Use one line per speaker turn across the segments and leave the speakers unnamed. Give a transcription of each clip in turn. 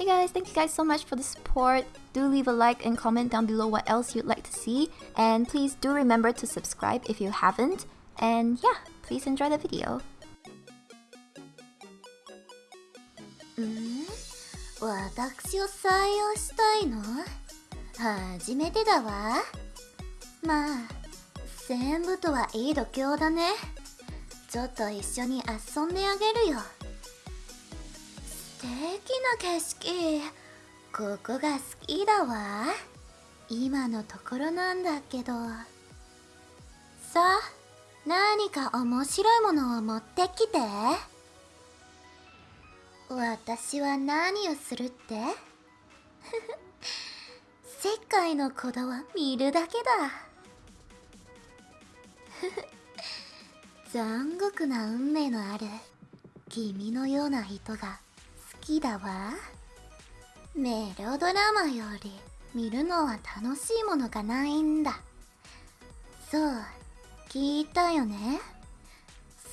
Hey guys, thank you guys so much for the support. Do leave a like and comment down below what else you'd like to see. And please do remember to subscribe if you haven't. And yeah, please enjoy the video.
ん私を採用したいの初めてだわまあ全部とはいい度胸だねちょっと一緒に遊んであげるよ素 敵な景色。ここが好きだわ。今のところなんだけど。さあ何か面白いものを持ってきて。私は何をするって？世界の鼓動は見るだけだ。残酷な運命のある君のような人がきだわ。メロドラマより見るのは楽しいものがないんだ。そう聞いたよね。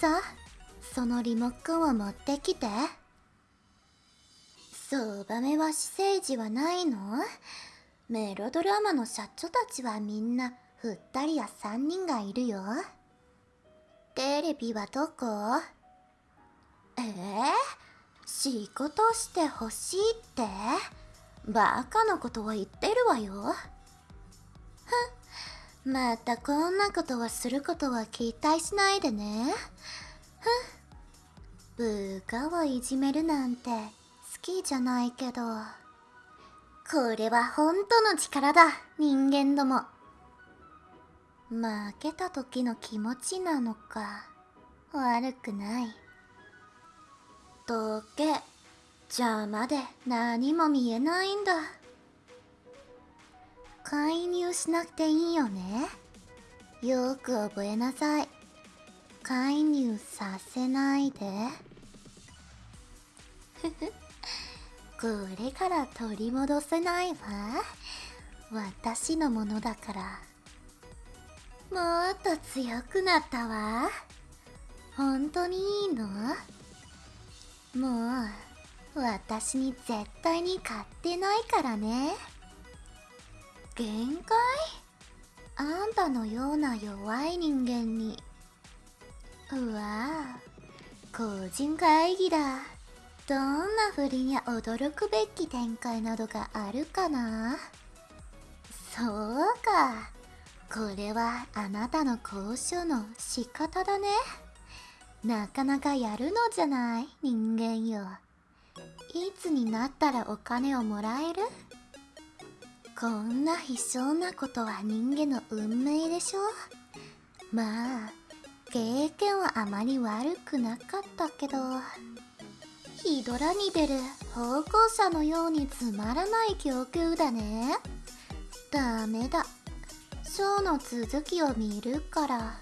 さそのリモコンを持ってきて。そう場目は私生児はないの？メロドラマの社長たちはみんな2人や3人がいるよ。テレビはどこ？えー、仕事してほしいって？バカなことを言ってるわよ。ふん。またこんなことをすることは期待しないでね。ふん。部下をいじめるなんて好きじゃないけど。これは本当の力だ人間ども。負けた時の気持ちなのか悪くない。どけ邪魔で何も見えないんだ。介入しなくていいよね。よく覚えなさい。介入させないで。ふふ。これから取り戻せないわ。私のものだから。もっと強くなったわ。本当にいいの？もう私に絶対に勝ってないからね。限界？あんたのような弱い人間に。うわあ個人会議だ。どんなふりに驚くべき展開などがあるかな？そうか。これはあなたの交渉の仕方だね。なかなかやるのじゃない人間よ。いつになったらお金をもらえる？こんな悲壮なことは人間の運命でしょ？まあ経験はあまり悪くなかったけどヒドラに出る方向者のようにつまらない供給だね。ダメだ。ショーの続きを見るから。